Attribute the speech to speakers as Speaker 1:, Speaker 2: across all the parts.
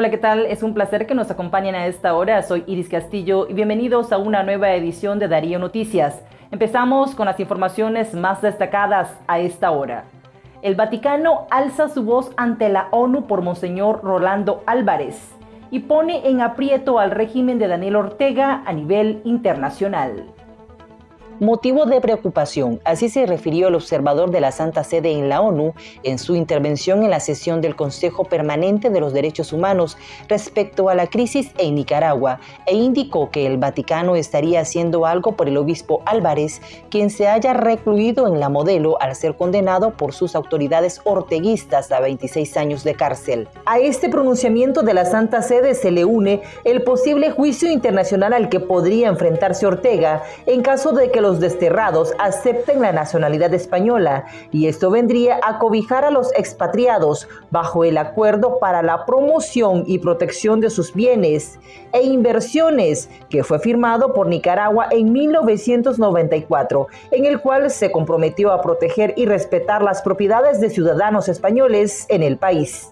Speaker 1: Hola, ¿qué tal? Es un placer que nos acompañen a esta hora. Soy Iris Castillo y bienvenidos a una nueva edición de Darío Noticias. Empezamos con las informaciones más destacadas a esta hora. El Vaticano alza su voz ante la ONU por Monseñor Rolando Álvarez y pone en aprieto al régimen de Daniel Ortega a nivel internacional
Speaker 2: motivo de preocupación. Así se refirió el observador de la Santa Sede en la ONU en su intervención en la sesión del Consejo Permanente de los Derechos Humanos respecto a la crisis en Nicaragua e indicó que el Vaticano estaría haciendo algo por el obispo Álvarez, quien se haya recluido en la modelo al ser condenado por sus autoridades orteguistas a 26 años de cárcel. A este pronunciamiento de la Santa Sede se le une el posible juicio internacional al que podría enfrentarse Ortega en caso de que los desterrados acepten la nacionalidad española y esto vendría a cobijar a los expatriados bajo el acuerdo para la promoción y protección de sus bienes e inversiones que fue firmado por Nicaragua en 1994, en el cual se comprometió a proteger y respetar las propiedades de ciudadanos españoles en el país.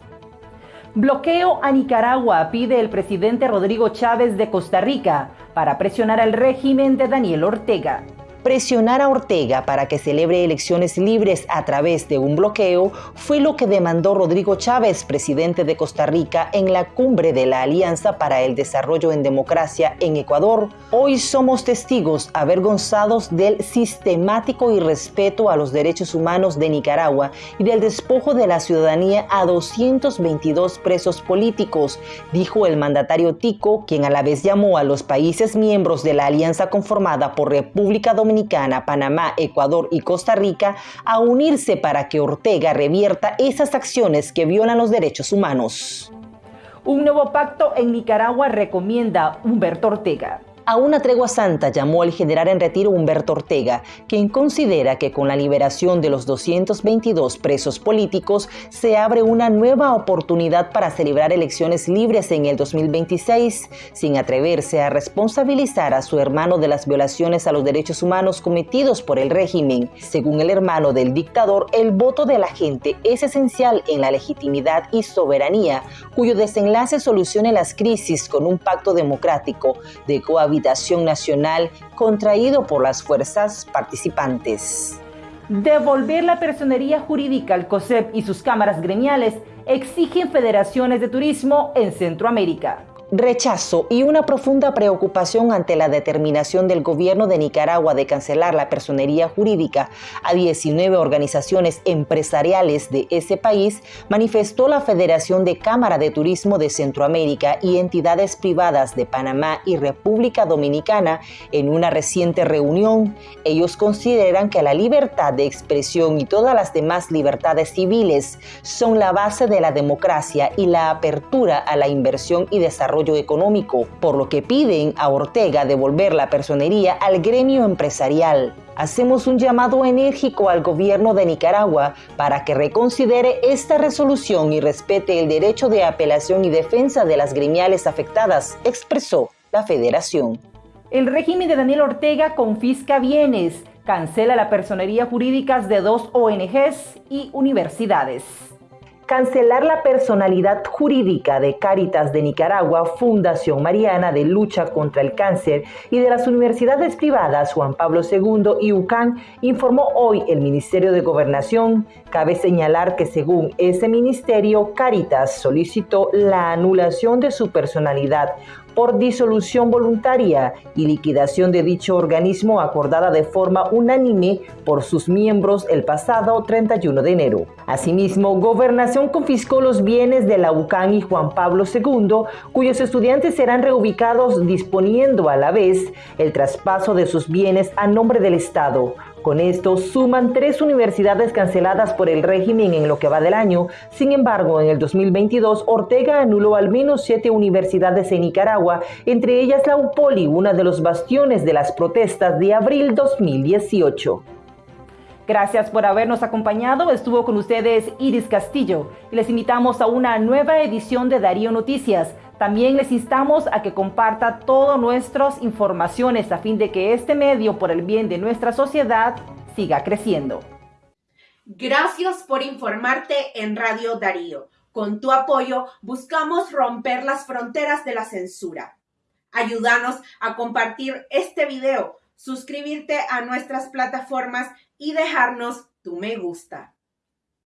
Speaker 1: Bloqueo a Nicaragua pide el presidente Rodrigo Chávez de Costa Rica para presionar al régimen de Daniel Ortega.
Speaker 2: Presionar a Ortega para que celebre elecciones libres a través de un bloqueo fue lo que demandó Rodrigo Chávez, presidente de Costa Rica, en la cumbre de la Alianza para el Desarrollo en Democracia en Ecuador. Hoy somos testigos avergonzados del sistemático irrespeto a los derechos humanos de Nicaragua y del despojo de la ciudadanía a 222 presos políticos, dijo el mandatario Tico, quien a la vez llamó a los países miembros de la alianza conformada por República Dominicana Dominicana, Panamá, Ecuador y Costa Rica a unirse para que Ortega revierta esas acciones que violan los derechos humanos.
Speaker 1: Un nuevo pacto en Nicaragua recomienda Humberto Ortega.
Speaker 2: A una tregua santa llamó el general en retiro Humberto Ortega, quien considera que con la liberación de los 222 presos políticos se abre una nueva oportunidad para celebrar elecciones libres en el 2026, sin atreverse a responsabilizar a su hermano de las violaciones a los derechos humanos cometidos por el régimen. Según el hermano del dictador, el voto de la gente es esencial en la legitimidad y soberanía, cuyo desenlace solucione las crisis con un pacto democrático de cohabitación nacional contraído por las fuerzas participantes.
Speaker 1: Devolver la personería jurídica al COSEP y sus cámaras gremiales exigen federaciones de turismo en Centroamérica
Speaker 2: rechazo y una profunda preocupación ante la determinación del gobierno de Nicaragua de cancelar la personería jurídica a 19 organizaciones empresariales de ese país, manifestó la Federación de Cámara de Turismo de Centroamérica y entidades privadas de Panamá y República Dominicana en una reciente reunión. Ellos consideran que la libertad de expresión y todas las demás libertades civiles son la base de la democracia y la apertura a la inversión y desarrollo económico, por lo que piden a Ortega devolver la personería al gremio empresarial. Hacemos un llamado enérgico al gobierno de Nicaragua para que reconsidere esta resolución y respete el derecho de apelación y defensa de las gremiales afectadas, expresó la federación.
Speaker 1: El régimen de Daniel Ortega confisca bienes, cancela la personería jurídicas de dos ONGs y universidades
Speaker 2: cancelar la personalidad jurídica de Cáritas de Nicaragua, Fundación Mariana de Lucha contra el Cáncer y de las universidades privadas Juan Pablo II y UCAN, informó hoy el Ministerio de Gobernación. Cabe señalar que según ese ministerio, Cáritas solicitó la anulación de su personalidad por disolución voluntaria y liquidación de dicho organismo acordada de forma unánime por sus miembros el pasado 31 de enero. Asimismo, Gobernación confiscó los bienes de la UCAN y Juan Pablo II, cuyos estudiantes serán reubicados disponiendo a la vez el traspaso de sus bienes a nombre del Estado, con esto suman tres universidades canceladas por el régimen en lo que va del año. Sin embargo, en el 2022, Ortega anuló al menos siete universidades en Nicaragua, entre ellas la UPOLI, una de los bastiones de las protestas de abril 2018.
Speaker 1: Gracias por habernos acompañado. Estuvo con ustedes Iris Castillo y les invitamos a una nueva edición de Darío Noticias. También les instamos a que comparta todas nuestras informaciones a fin de que este medio, por el bien de nuestra sociedad, siga creciendo.
Speaker 3: Gracias por informarte en Radio Darío. Con tu apoyo buscamos romper las fronteras de la censura. Ayúdanos a compartir este video, suscribirte a nuestras plataformas y dejarnos tu me gusta.